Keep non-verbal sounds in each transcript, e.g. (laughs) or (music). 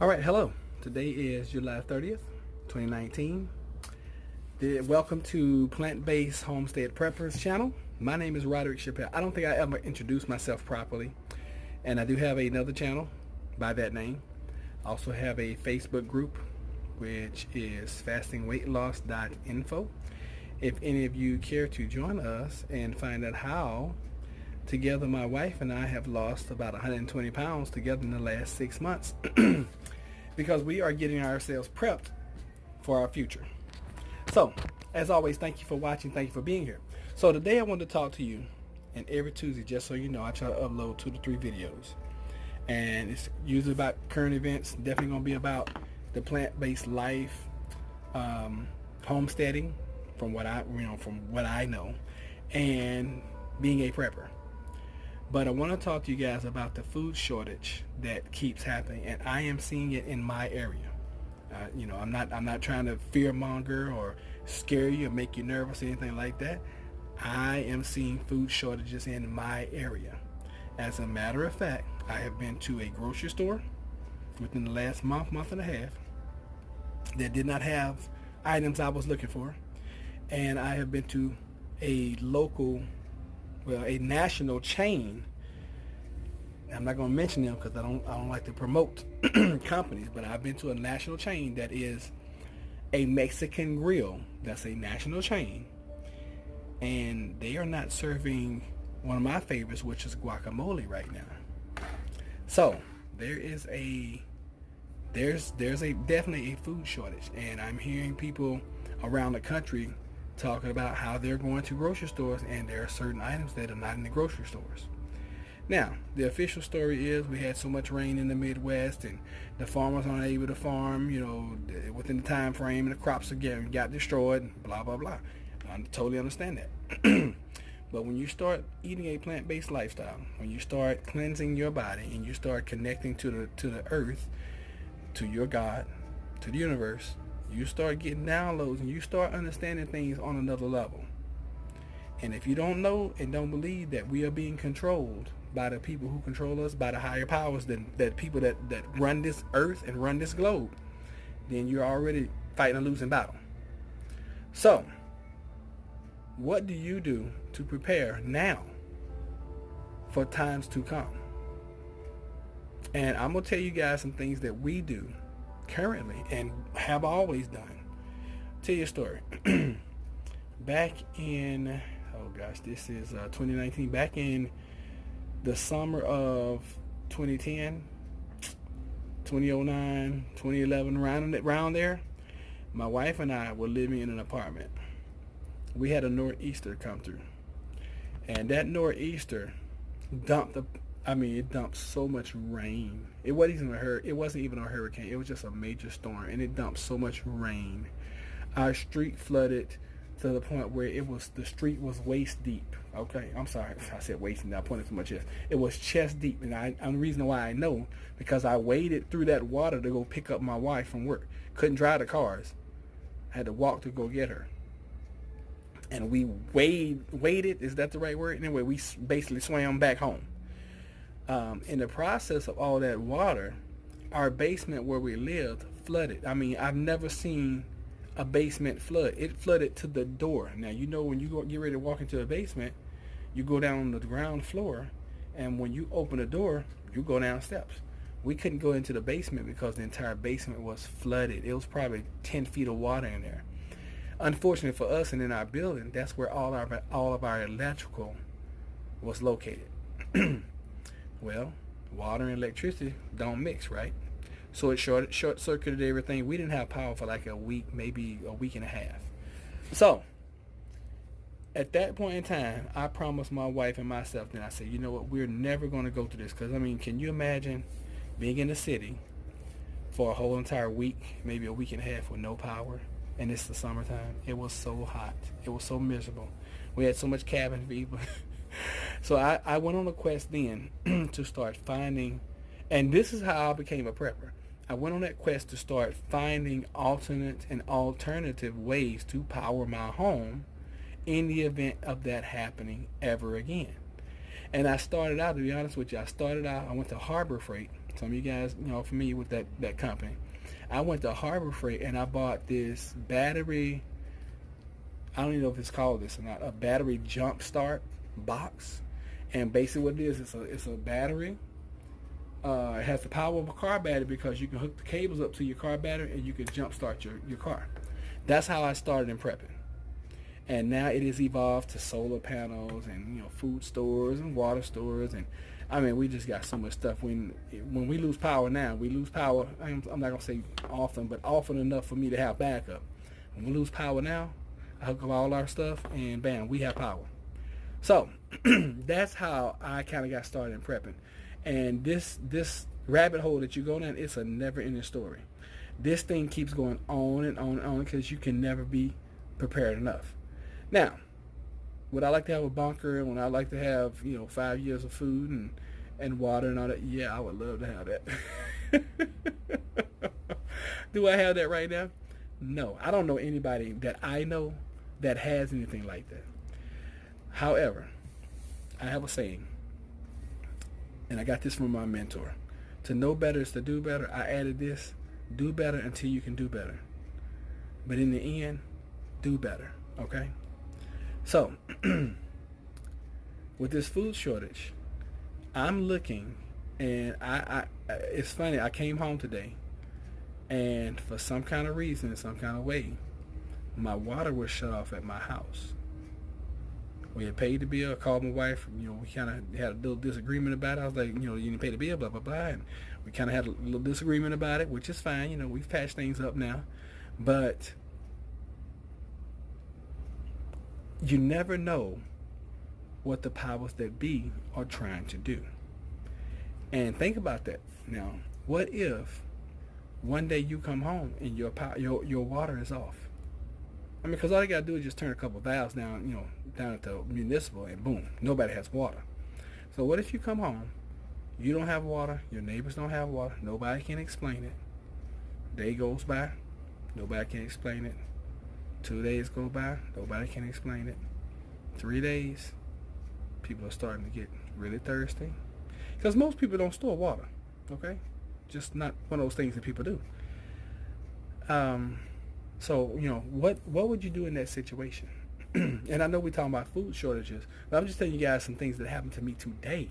All right, hello. Today is July 30th, 2019. The- Welcome to Plant-Based Homestead Preppers channel. My name is Roderick Chappelle. I don't think I ever introduced myself properly. And I do have another channel by that name. I also have a Facebook group, which is fastingweightloss.info. If any of you care to join us and find out how together my wife and I have lost about 120 pounds together in the last six months (clears throat) because we are getting ourselves prepped for our future. So, as always, thank you for watching. Thank you for being here. So today I want to talk to you, and every Tuesday, just so you know, I try to upload two to three videos. And it's usually about current events, definitely going to be about the plant-based life, um, homesteading, from what I, you know, from what I know, and being a prepper. But I want to talk to you guys about the food shortage that keeps happening, and I am seeing it in my area. Uh, you know, I'm not I'm not trying to fear monger or scare you or make you nervous or anything like that. I am seeing food shortages in my area. As a matter of fact, I have been to a grocery store within the last month, month and a half that did not have items I was looking for. And I have been to a local well, a national chain. I'm not going to mention them because I don't I don't like to promote (clears throat) companies, but I've been to a national chain that is a Mexican grill. That's a national chain, and they are not serving one of my favorites, which is guacamole right now. So there is a there's there's a definitely a food shortage, and I'm hearing people around the country talking about how they're going to grocery stores and there are certain items that are not in the grocery stores. Now, the official story is we had so much rain in the Midwest and the farmers aren't able to farm, you know, within the time frame and the crops again got destroyed, blah, blah, blah. I totally understand that. (clears throat) but when you start eating a plant-based lifestyle, when you start cleansing your body and you start connecting to the to the earth, to your God, to the universe, you start getting downloads and you start understanding things on another level. And if you don't know and don't believe that we are being controlled by the people who control us, by the higher powers, that, that people that, that run this earth and run this globe, then you're already fighting a losing battle. So, what do you do to prepare now for times to come? And I'm going to tell you guys some things that we do currently and have always done. Tell you a story. (clears throat) back in, oh gosh, this is uh, 2019. Back in the summer of 2010, 2009, 2011, around, there, my wife and I were living in an apartment. We had a nor'easter come through. And that nor'easter dumped I mean, it dumped so much rain. It wasn't even a hur- It wasn't even a hurricane. It was just a major storm, and it dumped so much rain. Our street flooded to the point where it was the street was waist deep. Okay, I'm sorry, (laughs) I said waist deep. I pointed to my Chest. It was chest deep, and I, and the reason why I know because I waded through that water to go pick up my wife from work. Couldn't drive the cars. I had to walk to go get her. And we wade waded. Is that the right word? Anyway, we basically swam back home um, in the process of all that water, our basement where we lived flooded. I mean, I've never seen a basement flood. It flooded to the door. Now, you know when you go, get ready to walk into a basement, you go down on the ground floor, and when you open the door, you go down steps. We couldn't go into the basement because the entire basement was flooded. It was probably 10 feet of water in there. Unfortunately for us and in our building, that's where all our all of our electrical was located. (clears throat) Well, water and electricity don't mix, right? So it short, short circuited everything. We didn't have power for like a week, maybe a week and a half. So at that point in time, I promised my wife and myself, then I said, you know what, we're never going to go through this. Because, I mean, can you imagine being in the city for a whole entire week, maybe a week and a half with no power? And it's the summertime. It was so hot. It was so miserable. We had so much cabin fever. (laughs) So I, I went on a quest then (clears throat) to start finding, and this is how I became a prepper. I went on that quest to start finding alternate and alternative ways to power my home in the event of that happening ever again. And I started out, to be honest with you, I started out, I went to Harbor Freight Some of you guys, you know, familiar with that that company. I went to Harbor Freight and I bought this battery. I don't even know if it's called this or not. A battery jump start box, and basically what it is, it's a it's a battery. Uh, it has the power of a car battery because you can hook the cables up to your car battery and you can jump start your, your car. That's how I started in prepping. And now it has evolved to solar panels and you know food stores and water stores and I mean we just got so much stuff. When when we lose power now, we lose power. I'm, I'm not gonna say often, but often enough for me to have backup. When we lose power now, I hook up all our stuff and bam, we have power. So (clears throat) that's how I kind of got started in prepping. And this this rabbit hole that you go down, it's a never-ending story. This thing keeps going on and on and on because you can never be prepared enough. Now, would I like to have a bunker and would I like to have, you know, five years of food and, and water and all that? Yeah, I would love to have that. (laughs) Do I have that right now? No. I don't know anybody that I know that has anything like that. However, I have a saying, and I got this from my mentor. To know better is to do better. I added this, do better until you can do better. But in the end, do better, okay? So, (clears throat) with this food shortage, I'm looking, and I, I, it's funny. I came home today, and for some kind of reason, some kind of way, my water was shut off at my house. We had paid the bill. I called my wife. You know, we kind of had a little disagreement about it. I was like, you know, you didn't pay the bill, blah blah blah, and we kind of had a little disagreement about it, which is fine. You know, we've patched things up now, but you never know what the powers that be are trying to do. And think about that. Now, what if one day you come home and your power, your your water is off? I mean, because all you gotta do is just turn a couple valves down, you know, down at the municipal, and boom, nobody has water. So what if you come home, you don't have water, your neighbors don't have water, nobody can explain it. Day goes by, nobody can explain it. Two days go by, nobody can explain it. Three days, people are starting to get really thirsty. Because most people don't store water, okay? Just not one of those things that people do. Um, so, you know, what, what would you do in that situation? (clears throat) and I know we're talking about food shortages, but I'm just telling you guys some things that happened to me today.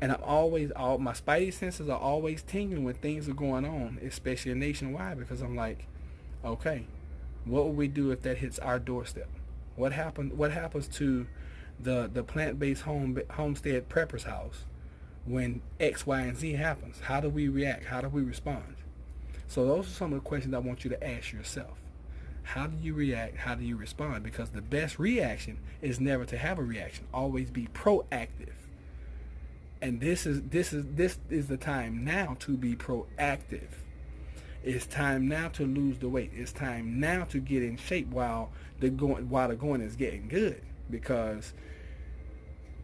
And I'm always, all my spidey senses are always tingling when things are going on, especially nationwide, because I'm like, okay, what would we do if that hits our doorstep? What happened? What happens to the the plant-based home homestead preppers house when X, Y, and Z happens? How do we react? How do we respond? So those are some of the questions I want you to ask yourself. How do you react? How do you respond? Because the best reaction is never to have a reaction. Always be proactive. And this is this is this is the time now to be proactive. It's time now to lose the weight. It's time now to get in shape while the going while the going is getting good. Because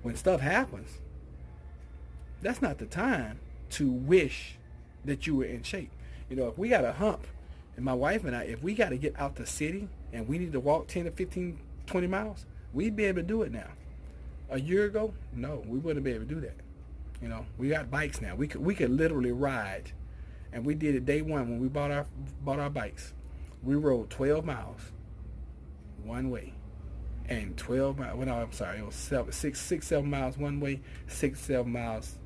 when stuff happens, that's not the time to wish that you were in shape. You know, if we got a hump, and my wife and I, if we got to get out the city and we need to walk 10 to 15, 20 miles, we'd be able to do it now. A year ago, no, we wouldn't be able to do that. You know, we got bikes now. We could we could literally ride and we did it day one when we bought our bought our bikes. We rode 12 miles one way, and 12 miles. Well, no, I'm sorry, it was seven, six, six, seven miles one way, six, seven miles,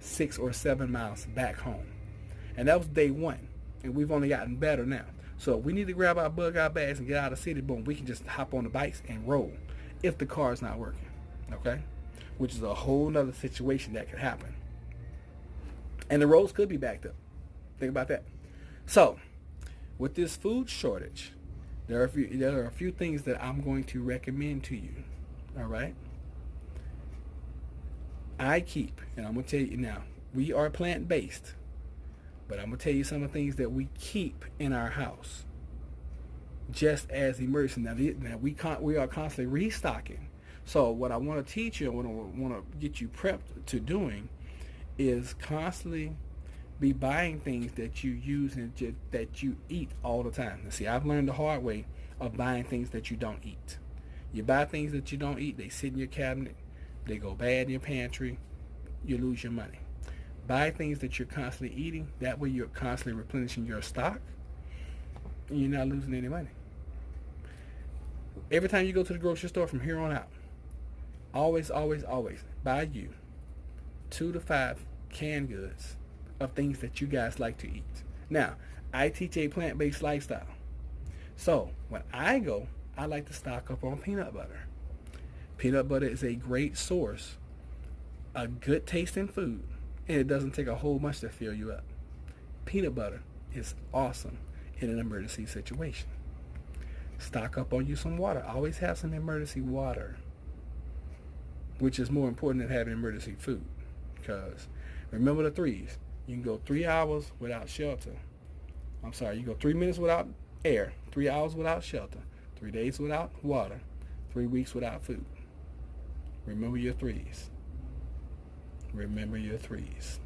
six or seven miles back home, and that was day one. And we've only gotten better now. So we need to grab our bug out bags and get out of the city. Boom, we can just hop on the bikes and roll if the car is not working. Okay, which is a whole nother situation that could happen. And the roads could be backed up. Think about that. So, with this food shortage, there are a few, there are a few things that I'm going to recommend to you. All right. I keep, and I'm gonna tell you now, we are plant based, but I'm gonna tell you some of the things that we keep in our house, just as emergency. Now, now we con- we are constantly restocking. So what I want to teach you, and what I want to get you prepped to doing, is constantly be buying things that you use and just, that you eat all the time. Now, see, I've learned the hard way of buying things that you don't eat. You buy things that you don't eat, they sit in your cabinet, they go bad in your pantry, you lose your money. Buy things that you're constantly eating. That way you're constantly replenishing your stock. And you're not losing any money. Every time you go to the grocery store from here on out, always, always, always buy you two to five canned goods of things that you guys like to eat. Now, I teach a plant-based lifestyle. So when I go, I like to stock up on peanut butter. Peanut butter is a great source, a good tasting food, and it doesn't take a whole bunch to fill you up. Peanut butter is awesome in an emergency situation. Stock up on you some water. Always have some emergency water, which is more important than having emergency food. Because remember the threes. You can go three hours without shelter. I'm sorry, you go three minutes without air, three hours without shelter, three days without water, three weeks without food. Remember your threes. Remember your threes.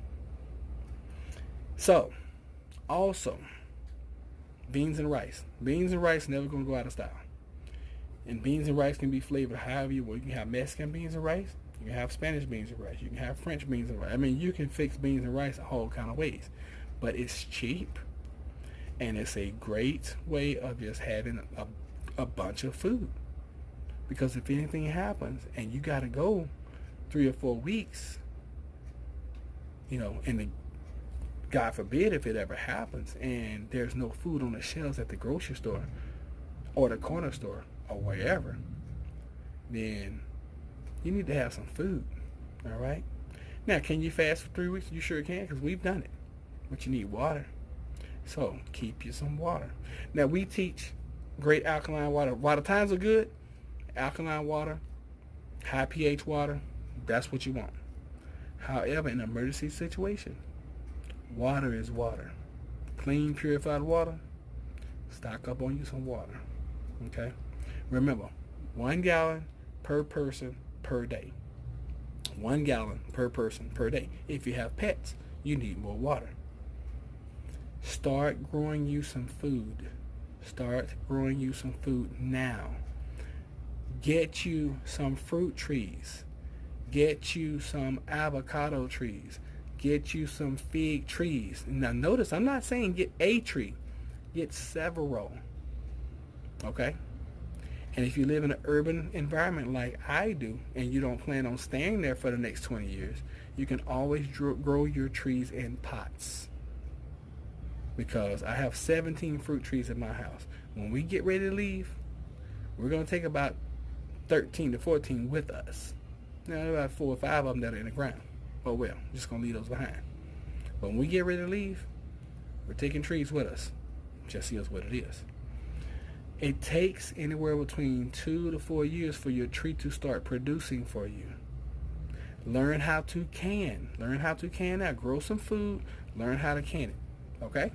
So, also, beans and rice. Beans and rice never going to go out of style. And beans and rice can be flavored however you want. You can have Mexican beans and rice. You can have Spanish beans and rice. You can have French beans and rice. I mean, you can fix beans and rice a whole kind of ways. But it's cheap. And it's a great way of just having a, a bunch of food. Because if anything happens and you got to go three or four weeks, you know, and the, God forbid if it ever happens and there's no food on the shelves at the grocery store or the corner store or wherever, then you need to have some food. All right. Now, can you fast for three weeks? You sure can because we've done it. But you need water. So keep you some water. Now, we teach great alkaline water. The times are good, alkaline water, high pH water, that's what you want. However, in emergency situation, water is water. Clean, purified water, stock up on you some water. Okay? Remember, one gallon per person per day. One gallon per person per day. If you have pets, you need more water. Start growing you some food. Start growing you some food now. Get you some fruit trees. Get you some avocado trees. Get you some fig trees. Now notice, I'm not saying get a tree. Get several. Okay? And if you live in an urban environment like I do, and you don't plan on staying there for the next 20 years, you can always grow your trees in pots. Because I have 17 fruit trees in my house. When we get ready to leave, we're going to take about 13 to 14 with us. Now, there about four or five of them that are in the ground. Oh well, just going to leave those behind. But when we get ready to leave, we're taking trees with us. Just see us what it is. It takes anywhere between two to four years for your tree to start producing for you. Learn how to can. Learn how to can that. Grow some food. Learn how to can it. Okay?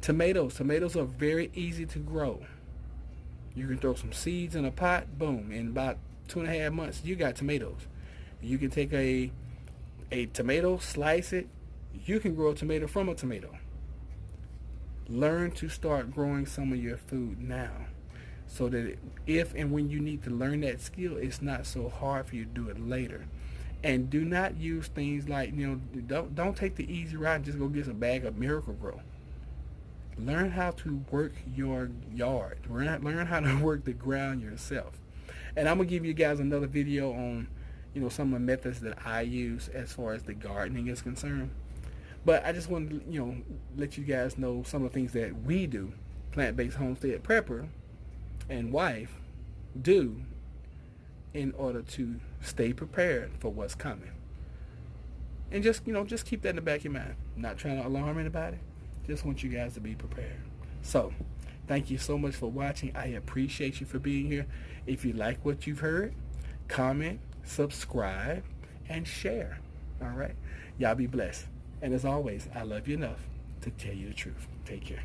Tomatoes. Tomatoes are very easy to grow. You can throw some seeds in a pot. Boom. In about two and a half months, you got tomatoes. You can take a a tomato, slice it. You can grow a tomato from a tomato. Learn to start growing some of your food now so that if and when you need to learn that skill, it's not so hard for you to do it later. And do not use things like, you know, don't, don't take the easy route and just go get a bag of Miracle-Gro. Learn how to work your yard. Learn, learn how to (laughs) work the ground yourself. And I'm to give you guys another video on, you know, some of the methods that I use as far as the gardening is concerned. But I just want to, you know, let you guys know some of the things that we do, plant-based homestead prepper and wife, do in order to stay prepared for what's coming. And just, you know, just keep that in the back of your mind. I'm not trying to alarm anybody. Just want you guys to be prepared. So, thank you so much for watching. I appreciate you for being here. If you like what you've heard, comment, subscribe, and share. All right? Y'all be blessed. And as always, I love you enough to tell you the truth. Take care.